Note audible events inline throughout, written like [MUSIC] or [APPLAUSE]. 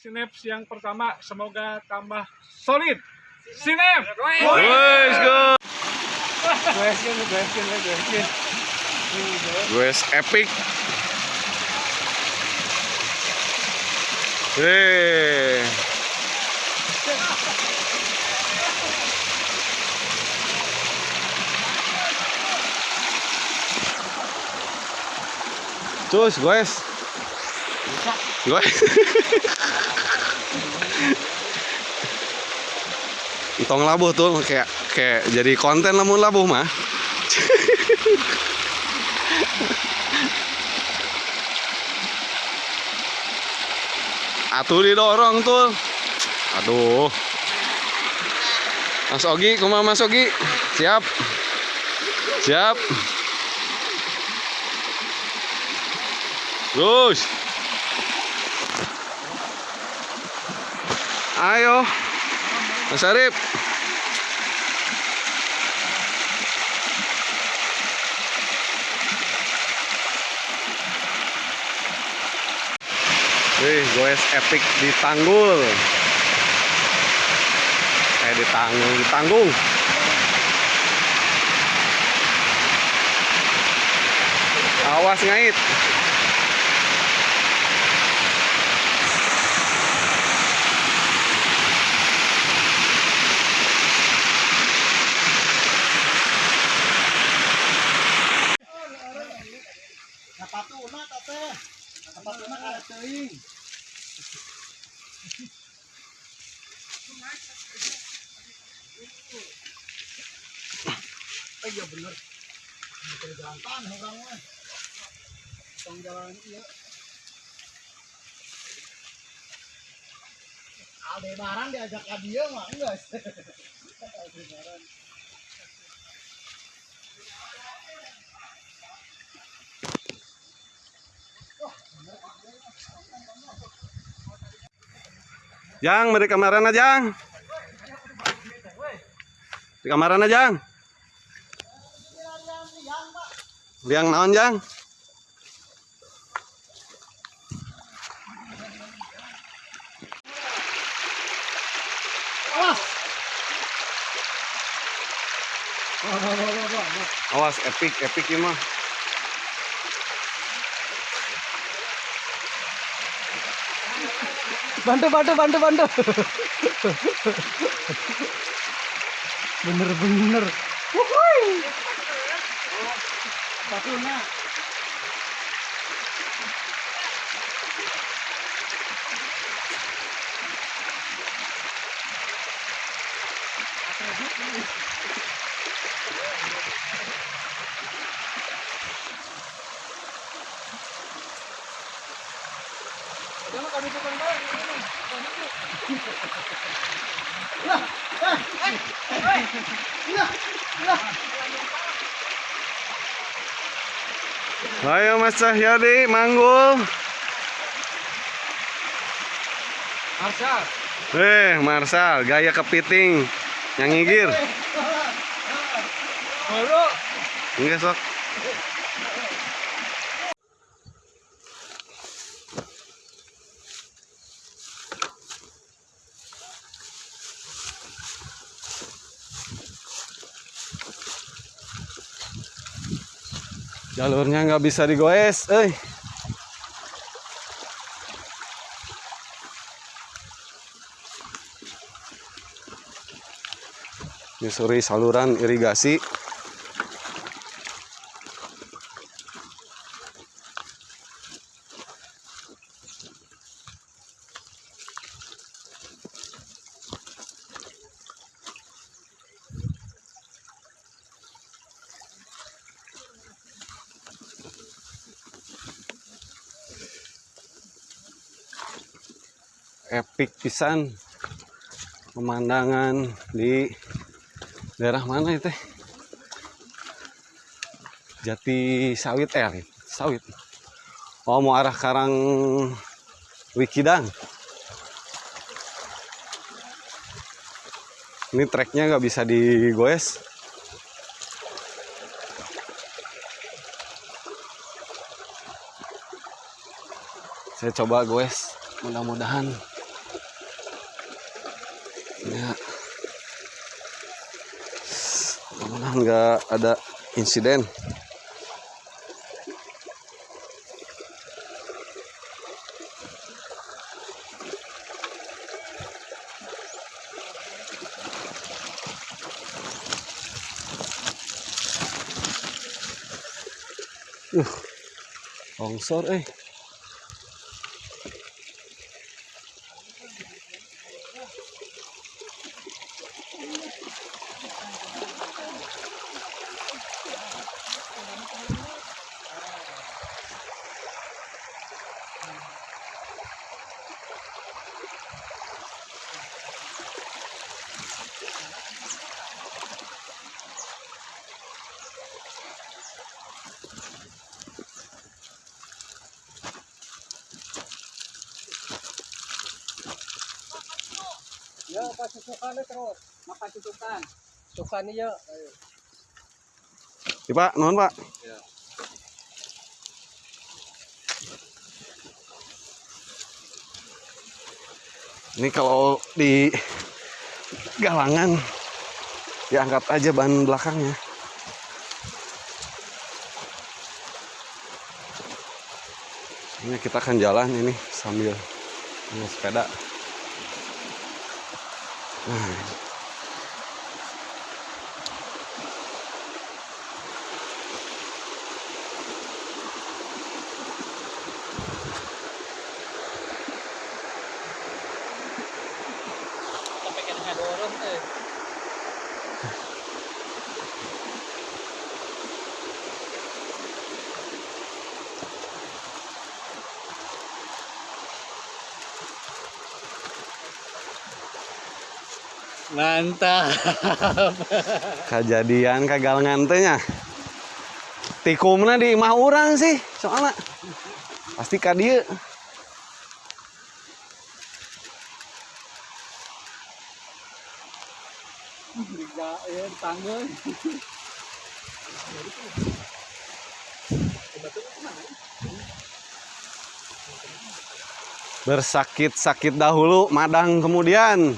Sineps yang pertama semoga tambah solid. Sinep. Wes go. Wes epic. Hei. Terus, guys. Guys. Tong labuh tuh kayak kayak jadi konten lamun labuh mah. Atuh didorong tuh. Aduh. Mas Ogi, kumaha Mas Ogi? Siap. Siap. Terus. Ayo. Mas Arif. Wih, goes epic di Tanggul. Eh di Tanggung, di Tanggung. Awas ngait. Napatuna ta teh. Napatuna kada teuing. Eh iya bener. Bener jalan tanah orang mah. Tong jalan iya. Aldebaran diajak ke dia mah enggak. Jang, mari kamaran aja, Jang. Di kamaran aja, Jang. Liang naon, Jang? Awas, epic, epic ini mah. Bantu bantu bantu bantu. bener bener. Wuhui. Patuna. Ayo Mas Cahyadi, manggul. Marsal. Eh, Marsal, gaya kepiting. Yang ngigir. Baru. Enggak sok. Jalurnya nggak bisa digoes, eh. Nyusuri saluran irigasi. Pisan pemandangan di daerah mana itu? Jati Sawit eh Sawit. Oh mau arah Karang Wikidang. Ini treknya nggak bisa digoes. Saya coba goes mudah-mudahan Ya. Mudah-mudahan nggak ada insiden. Uh, longsor eh. Niya. Ya, Pak, nuhun Pak. Ini kalau di galangan diangkat aja ban belakangnya. Ini kita akan jalan ini sambil ini sepeda. Nah, dorong eh. Mantap. kejadian kagalangan teh nya. Tikumna di imah urang sih soalnya. Pasti ka Bersakit-sakit dahulu, madang kemudian?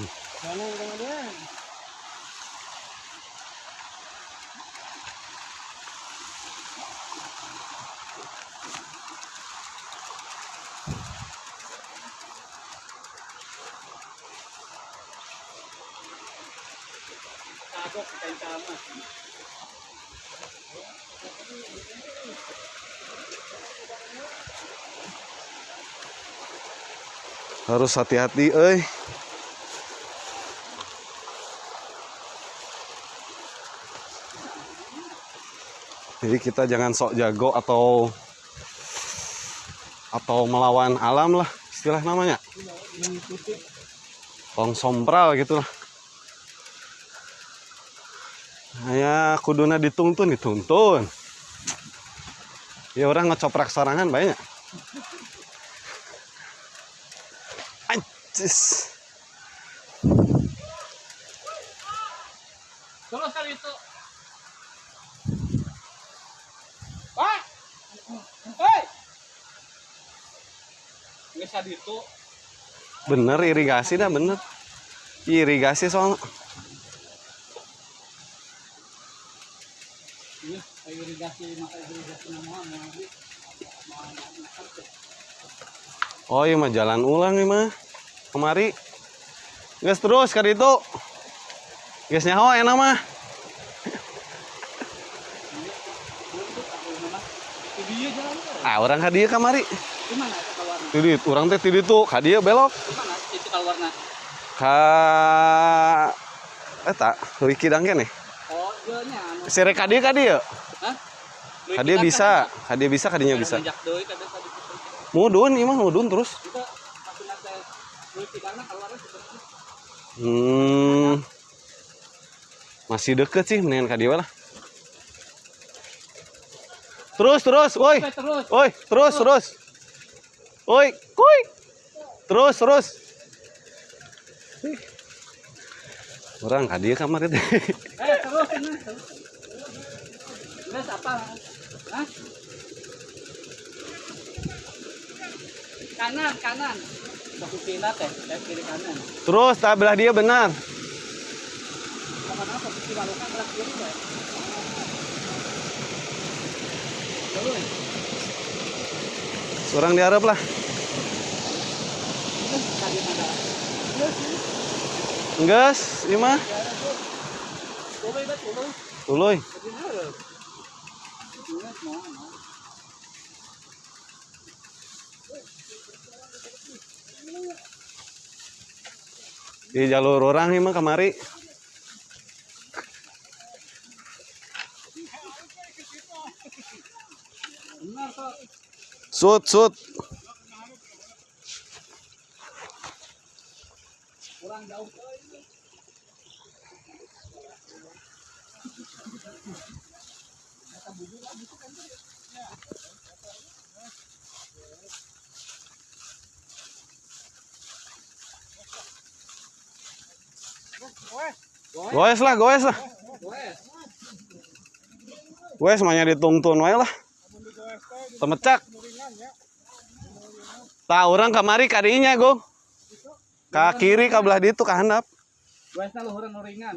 Harus hati-hati euy. Jadi kita jangan sok jago atau atau melawan alam lah istilah namanya. Tong sompral gitu lah. Ya kuduna dituntun dituntun. Ya orang ngecoprak sorangan banyak. Anjis. Terus kali itu. Pak. Hei. Itu. Bener irigasi dah bener. Irigasi soalnya. Iya, irigasi maka irigasi Oh iya mah jalan ulang nih mah. Kemari. Gas terus kali itu. Gas nyaho enak mah. Ah orang hadiah kamari. Keluarnya? Tidit, orang teh tidit tuh hadiah belok. Ka eta Wiki dangke nih. Oh. Hah? Duit Kadieu kita bisa, kadieu bisa kadinya bisa. Mudun imah mudun terus. Hmm. Masih deket sih mendingan kadieu lah. Terus terus, woi. Woi, terus, terus. Woi, kuy. Terus, terus. Orang hadiah kamar itu. Eh, terus ini. terus. Terus apa? Hah? Kanan, kanan. Satu kiri kanan. Terus, tak belah dia benar. Posisi balokan kiri ya. Seorang diharap lah. Enggas, ieu mah. Tuloy tuloy? Di jalur orang. Benar kok. Sut, sut. Kurang jauh. Goes lah, goes lah. Goes semuanya ditungtun wae lah. Temecak. Tak orang kamari kadinya, Go. Ka kiri ka belah ditu ka handap. Luhuran ringan.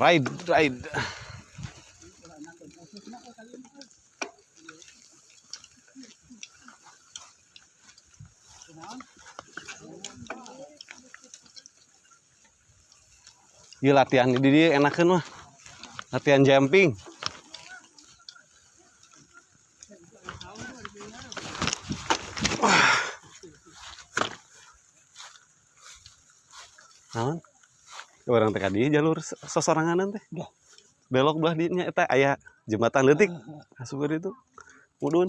Ride, ride. Iya latihan di dia enakan mah. Latihan jumping. Orang teh di jalur se- sesoranganan teh. Belok belah dinya eta aya jembatan leutik. Asup itu. Mudun.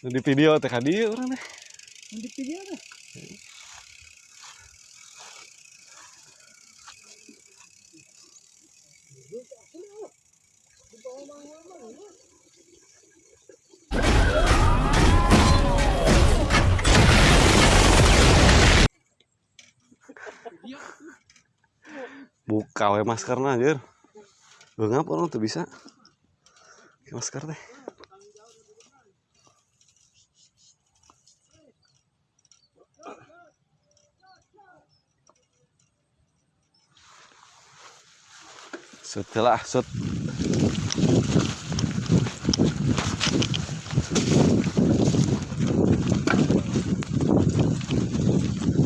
Di video teh ka dieu urang teh. Di video ada. Buka we maskerna anjir Beungap orang tuh bisa Pakai masker teh Sut lah, sut.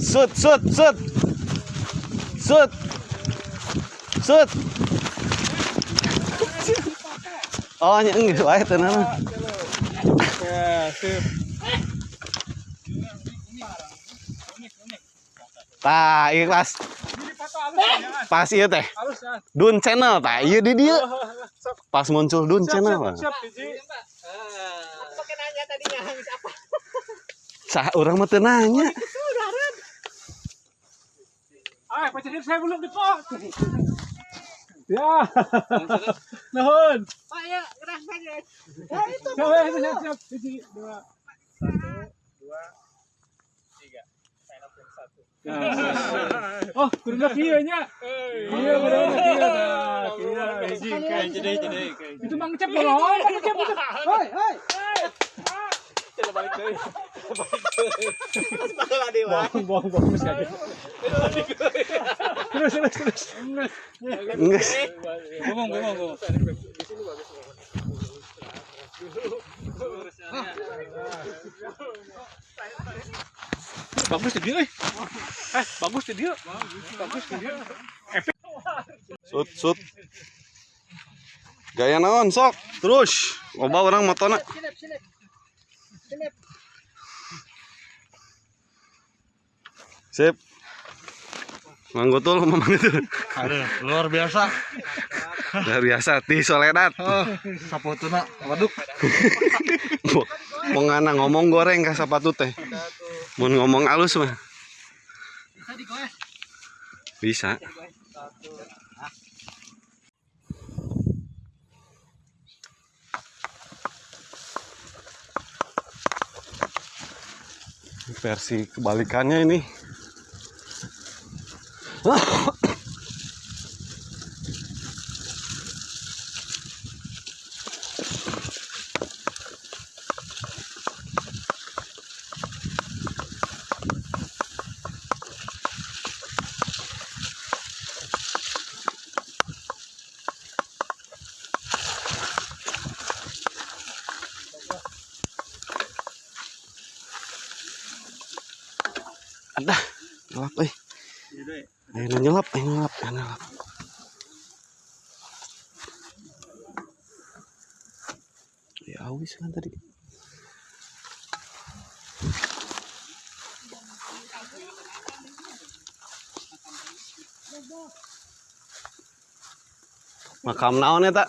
Sut, sut, sut. Sut. Sut. Oh, nya enggak wae tenan. Ya, sip. Tah, ieu pas Ini foto halus ya. pas ieu teh. Dun channel tah, ieu di dieu. Siap, Pas muncul Dun channel. siap, nanya tadinya siapa? Sah urang mah teu nanya. Ah, pacar saya belum di pot. Ya. Nuhun. Oh iya, keras aja. Siap, siap, siap, dua. Satu, dua, tiga. Sign up yang satu. Oh, kudu kieu nya. Iya, kudu kieu. Kieu biji kayak jadi jadi. Itu mang ngecep dong, mang itu. Hoi, hoi. Masih ada. Terus, terus, terus. Enggak. Ngomong, ngomong, ngomong. bagus dia eh eh bagus dia bagus di dia Sut, sut. Gaya naon sok. Terus. Loba orang. Silip. Sip. Manggutul mamang itu. Aduh, luar biasa. Luar biasa ti soledad. Oh, saputuna waduk. Mau ngana ngomong goreng ka sapatu teh. Mun ngomong alus mah Bisa digoes. bisa. Versi kebalikannya ini. Ada. Nyelap euy. Ayo na nyelap, ayo nyelap, ayo nyelap. Ya awis kan tadi. Makam naon eta?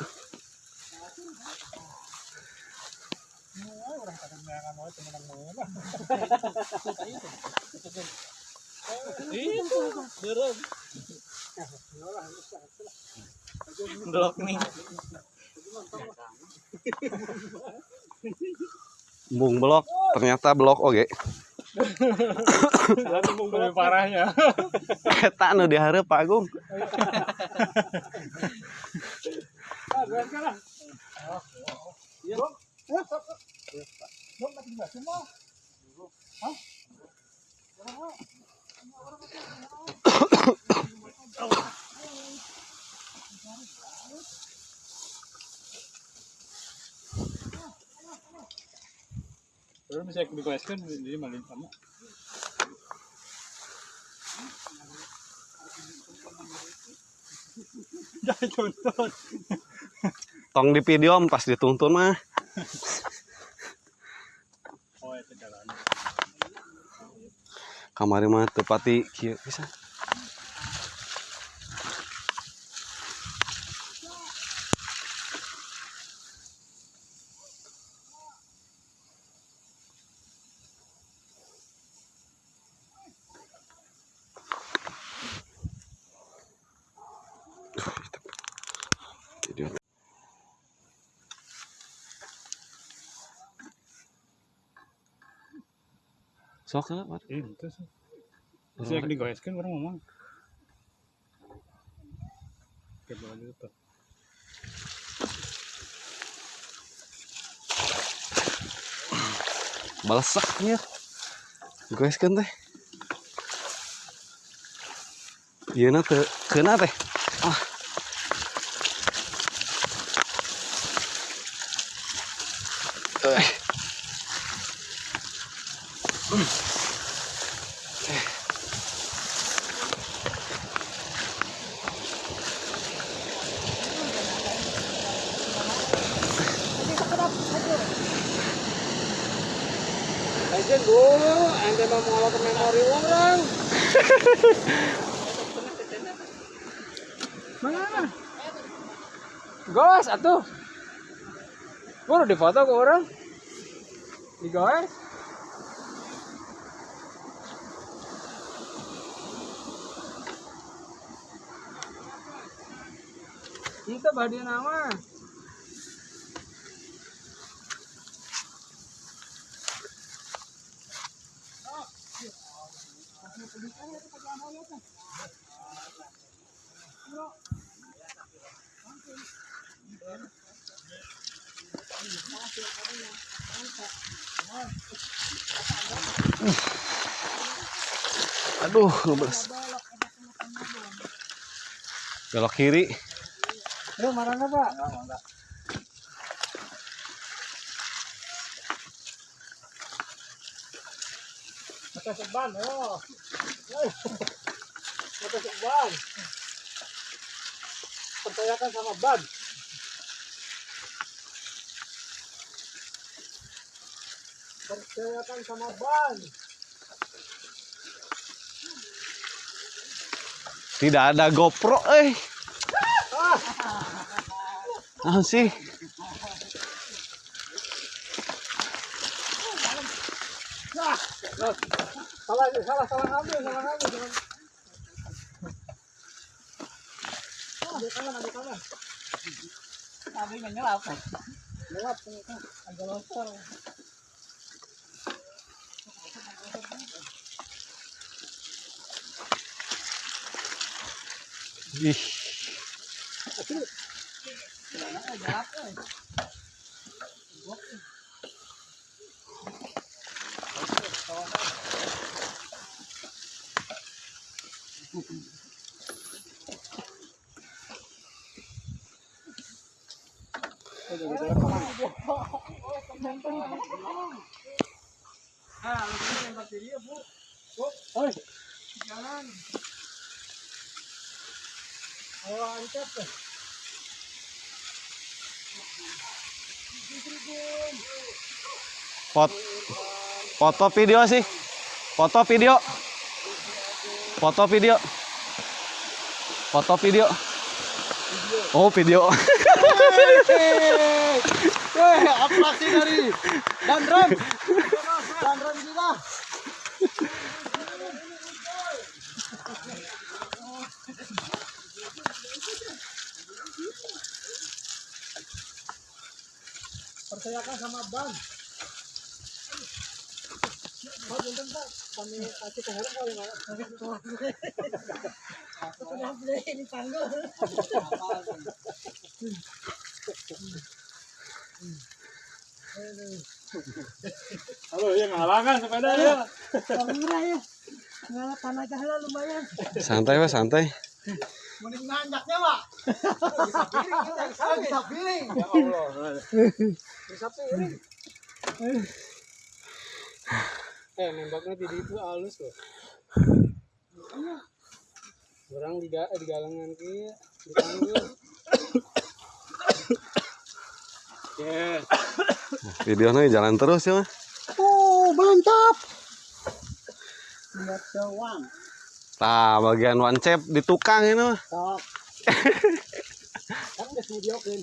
Blok nih. Bung blok, ternyata blok oge. Lalu mau lebih parahnya. Eta nu dihareup Pak Agung. [LAUGHS] Terus bisa dikuaskan jadi maling sama. Tong di video pas dituntun mah. Oh. Kamari mah teu pati kieu bisa. Sok lah, Pak. Eh, itu sih. Bisa yang digoeskan orang ngomong. Oke, boleh gitu. balesak ya guys kan teh iya na teh kena teh ah Eh. Aja dulu, ente mau mengolah ke memori orang. Mana? Gos, atuh. Gua udah foto ke orang. Di gos. Itu badia nama. Aduh ngebelas belok kiri Lu marah nggak pak? Matasok ban, ayo. Ay. Matasok ban. Percayakan sama ban. Percayakan sama ban. Tidak ada GoPro, eh. Ah sih. Salah, salah, salah salah nyelap. Lewat, ternyata. Agak. Ih, Pot foto video sih. Foto video. Foto video. Foto video. Oh, video. Weh, dari kita. Percayakan sama ban. Bentar, Pak. Kami kasih ke helm kali, Pak. Sudah beli ini panggul. Halo, yang ngalangan sepeda ya. Murah ya. Lumayan. Santai, Pak, santai. Mending nanjaknya, Pak. Bisa piring kita, bisa piring. Ya Allah. [LAUGHS] Bisa piring. Eh, nembaknya di itu halus loh. Orang di, ga- di galangan kia, dipanggil. Yes. Videonya jalan terus ya. Oh, mantap. Lihat doang. Nah, bagian one chep di tukang ini mah. Sok. [LAUGHS] Kan udah videokin.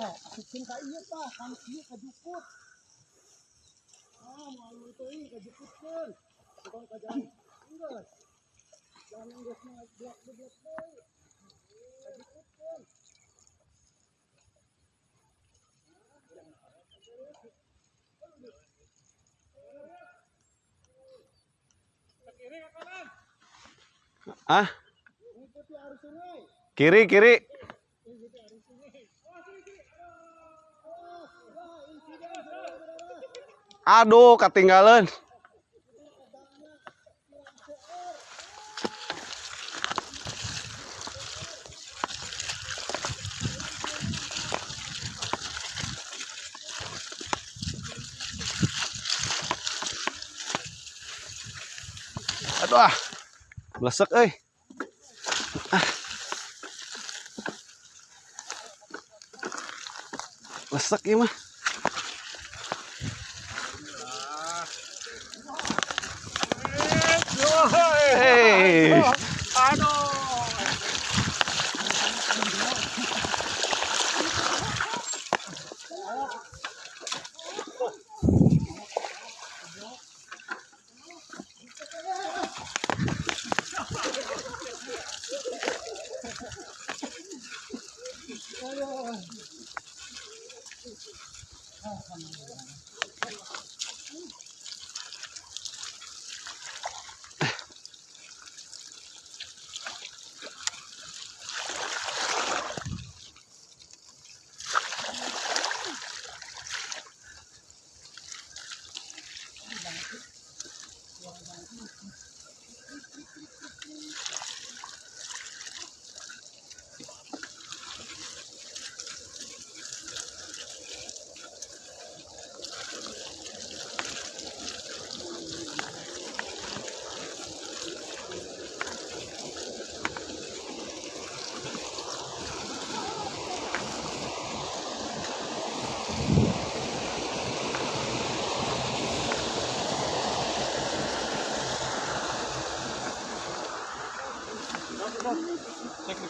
Eh, asukin ka iya pa, kan iya ka jukut. Ah, malu itu iya ka jukut kan. Bukan ka jalan. Enggak. Jangan nggak blok blok blok. Ka jukut kan. Ah, kiri, kiri. Aduh, ketinggalan. Aduh ah. Blesek euy. Ah. Blesek ieu mah.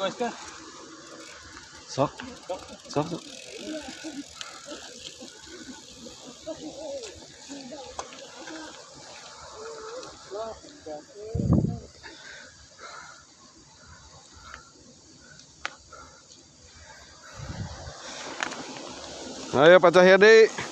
Sok. Sok. sok. Ayo Pak Cahyadi.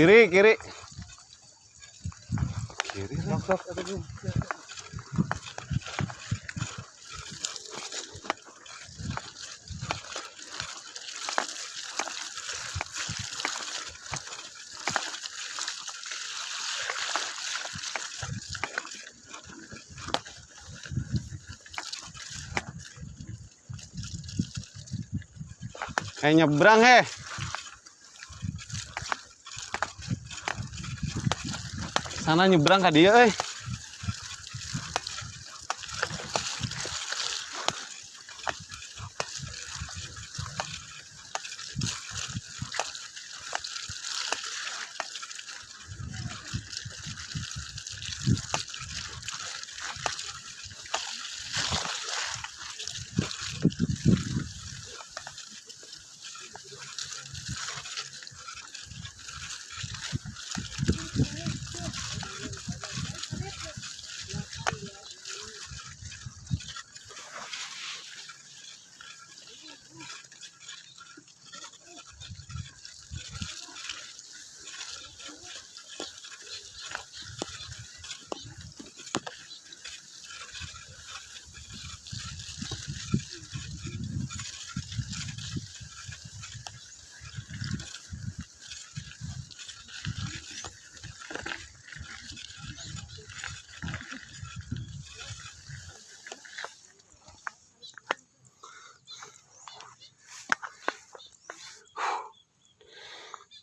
Kiri, kiri. Kiri. Kayak nyebrang heh. Sana nyebrang ka dia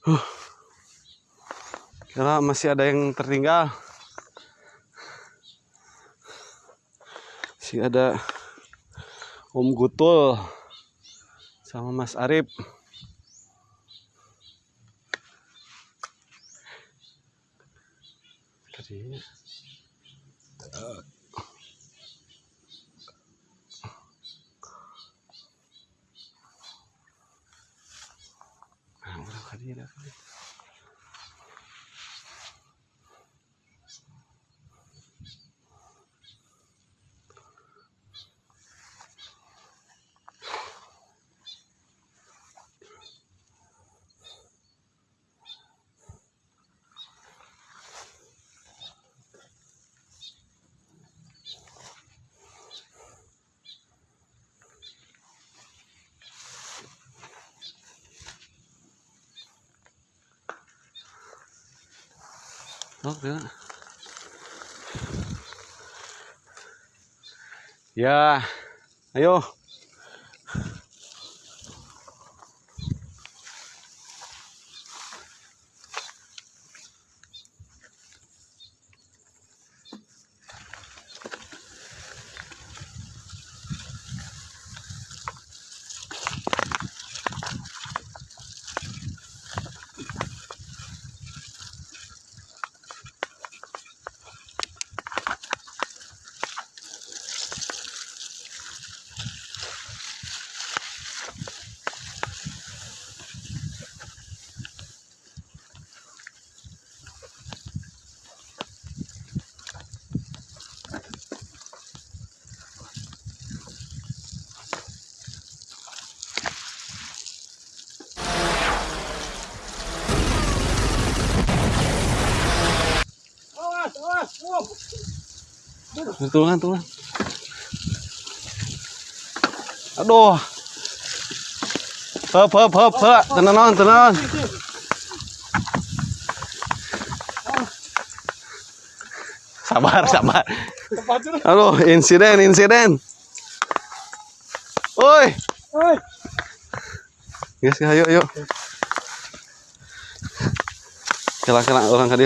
euy. Kira masih ada yang tertinggal. Masih ada Om Gutul sama Mas Arif. Tadinya. Nah, udah kali Oh, ya. ya, ayo. Tulungan, tulungan. Aduh. Hop, hop, hop, hop. Tenanon, tenanon. Sabar, sabar. Aduh, insiden, insiden. Oi. Oi. Guys, ayo, ayo. Kela, kela, orang kadi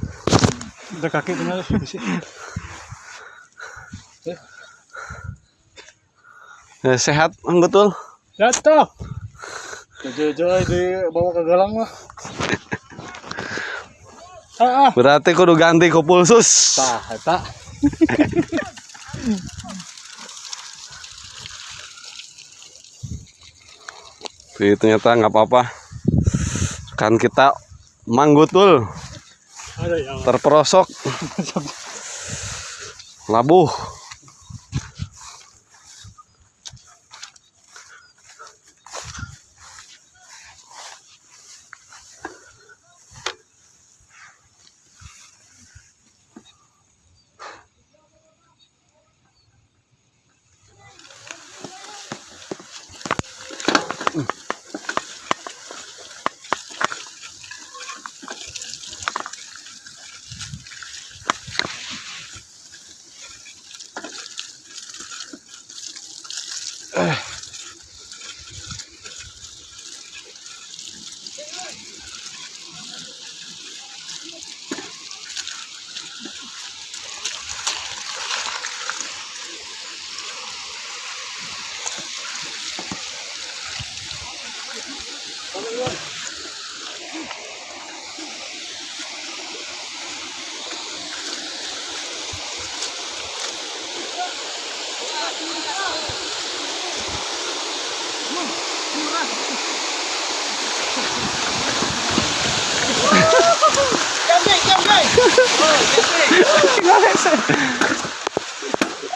Udah kaki sini. Ya, sehat, betul. Jatuh. Jojo di bawa ke galang mah. [LAUGHS] Ah, ah. Berarti kudu ganti ku pulsus. Tah, eta. Jadi ternyata nggak apa-apa. Kan kita manggutul. Terperosok [LAUGHS] labuh.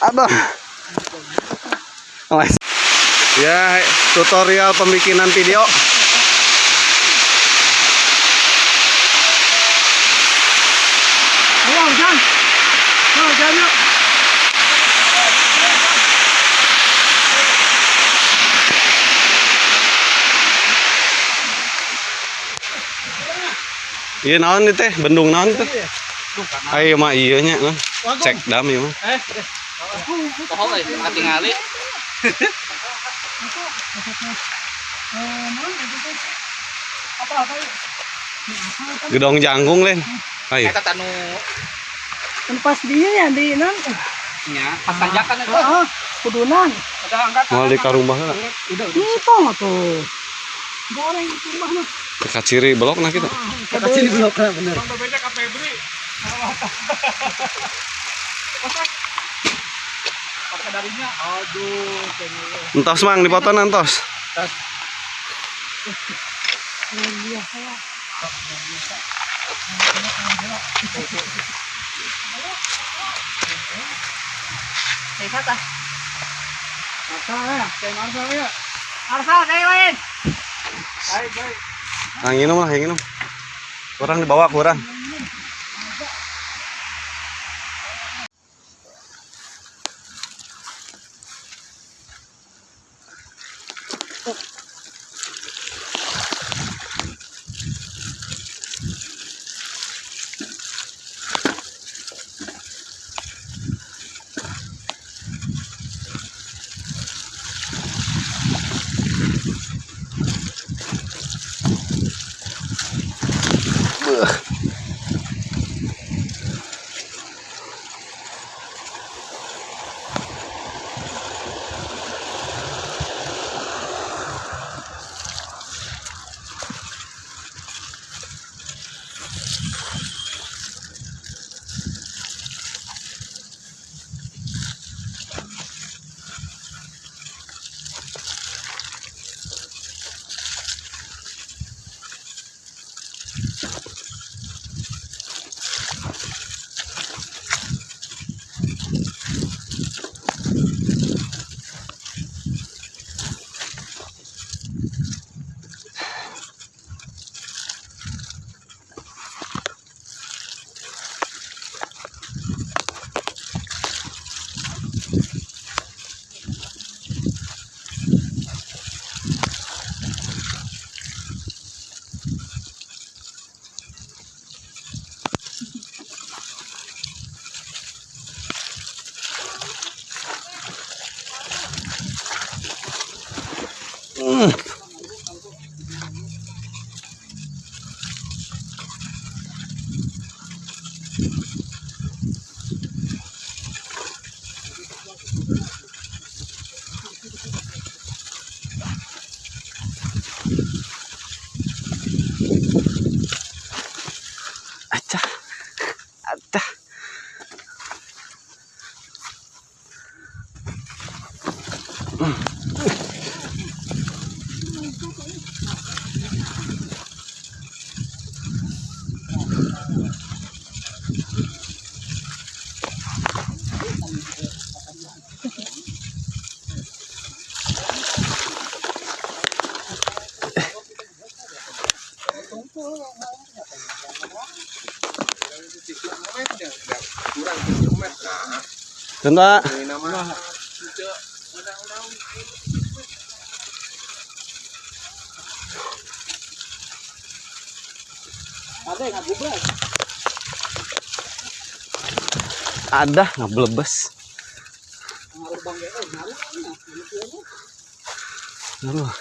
Ada. Awas. Ya, tutorial pembikinan video. Ayo, hujan. Ayo, hujan yuk. Iya naon nih teh, bendung naon teh. Ayo mah iya nya. Cek dam ieu mah. Eh, Pohon euy, katingali. [LAUGHS] apa-apa yuk. Gedong jangkung len. Ayo. Eta tanu pas dia ya di non. nya pas tanjakan eta. Ah, kudunan. Ada angkat. Mau di karumah lah. Udah, udah. Itu tuh. Goreng itu mah nah. Dekat ciri belok nah kita. Kata sini belok bener. Bang becak ke Febri. [LAUGHS] Pakai darinya, aduh. Entos mang dipoto nantos. Luar biasa. Saya kata, Marcel kayak Marcel. Arsal saya main. Baik, baik. Nah, yang minum lah. Kurang dibawa, kurang. Tunda. Ada nggak belebes. Aduh.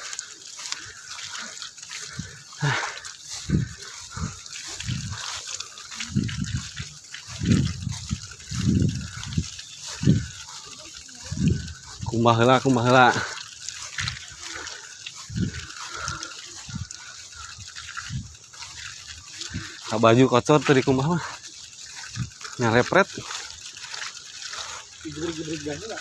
Kumbah heula, kumbah. Ka baju kotor tadi kumbah mah. Nyalepret. Gibrig-gibrig gani lah.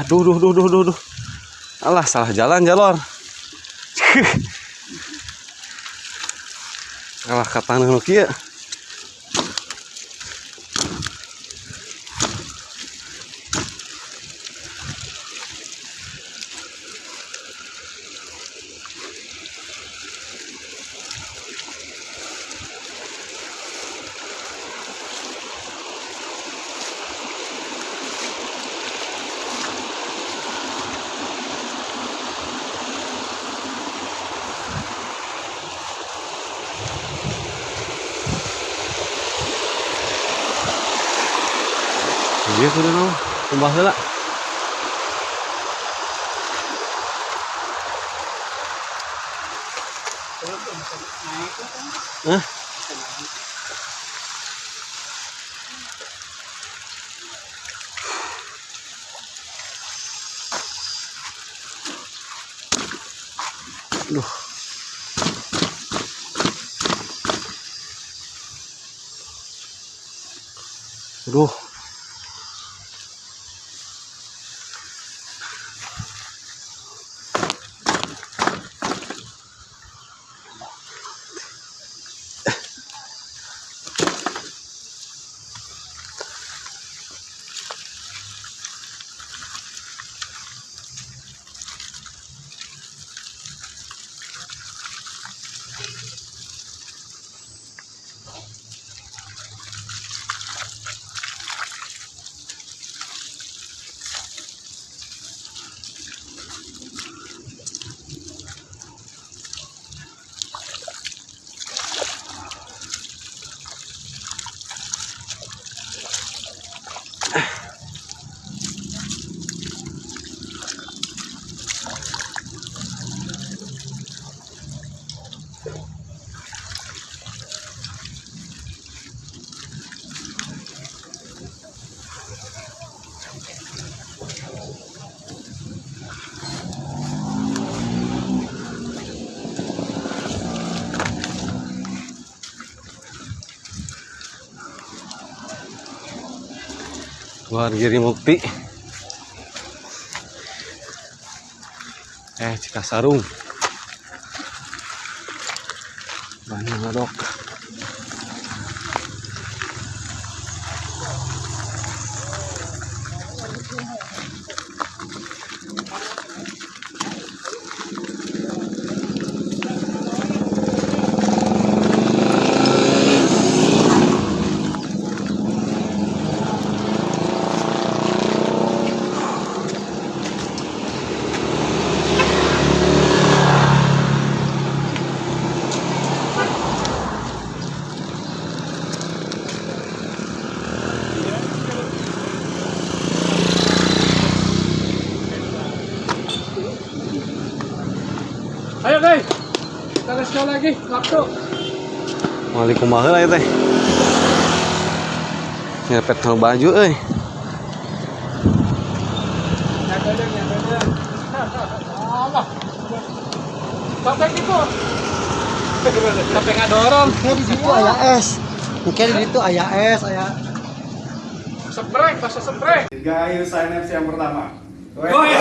Aduh, duh, duh, duh, duh, duh. Alah, salah jalan, jalor. Alah, kata nu kieu. Iya, kudu naon. Kumbah heula. Hah? Aduh. Aduh. Keluar Giri Mukti. Eh, Cikasarung. Banyak ngadok. Kumaha lah teh. Nyepet kalau baju. Allah. Sampai gitu. Sampai nggak dorong. Di situ ayah es. Kayak di situ ayah es, ayah Spray, pas. Tiga ayo sign up yang pertama. Iya.